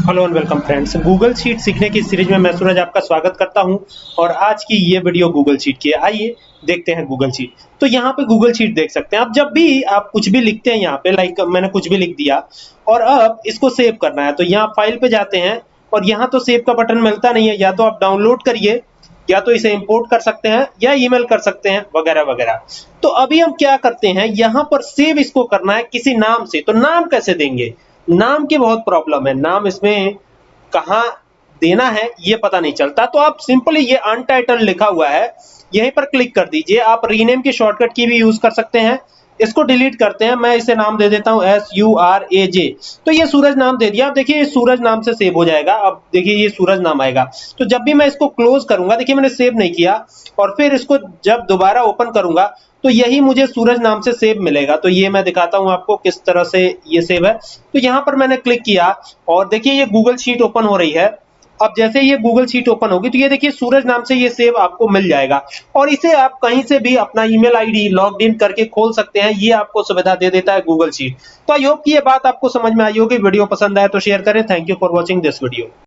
Hello and welcome friends Google sheet सीखने की series में मैं सूरज आपका स्वागत करता हूँ और आज की ये वीडियो गूगल शीट की है। आइए देखते हैं गूगल शीट तो यहाँ पे गूगल शीट देख सकते हैं। आप जब भी आप कुछ भी लिखते हैं यहाँ पे लाइक मैंने कुछ भी लिख दिया और अब इसको सेव करना है। तो यहाँ फ़ाइल पे जाते हैं और यहाँ तो सेव का बटन मिलता नहीं है। या तो आप डाउनलोड करिए, या तो इसे इंपोर्ट कर सकते हैं, या ईमेल कर सकते हैं, वगैरह वगैरह। तो अभी हम क्या करते हैं, यहाँ पर सेव इसको करना है किसी नाम से। तो नाम कैसे देंगे? नाम की बहुत प्रॉब्लम है। नाम इसमें कहा देना है, ये पता नहीं चलता। तो आप सिंपली ये अनटाइटल लिखा हुआ है, यहीं पर क्लिक कर दीजिए। आप रीनेम की शॉर्टकट की भी यूज़ कर सकते हैं। इसको डिलीट करते हैं, मैं इसे नाम दे देता हूँ S U R A J तो ये सूरज नाम दे दिया। आप देखिए, ये सूरज नाम से सेव हो जाएगा। अब देखिए, ये सूरज नाम आएगा। तो जब भी मैं इसको क्लोज करूँगा, देखिए, मैंने सेव नहीं किया, और फिर इसको जब दोबारा ओपन करूँगा तो यही मुझे सूरज नाम से सेव मिलेगा। तो ये मैं दिखाता हूँ आपको किस तरह से ये सेव है। तो यहाँ पर मैंने क्लिक किया, और देखिए, ये गूगल शीट ओपन हो रही है। अब जैसे ये गूगल शीट ओपन होगी तो ये देखिए सूरज नाम से ये सेव आपको मिल जाएगा। और इसे आप कहीं से भी अपना ईमेल आईडी लॉग इन करके खोल सकते हैं, ये आपको सुविधा दे देता है गूगल शीट तो आई होप की ये बात आपको समझ में आई होगी, वीडियो पसंद आए तो शेयर करें। Thank you for watching this video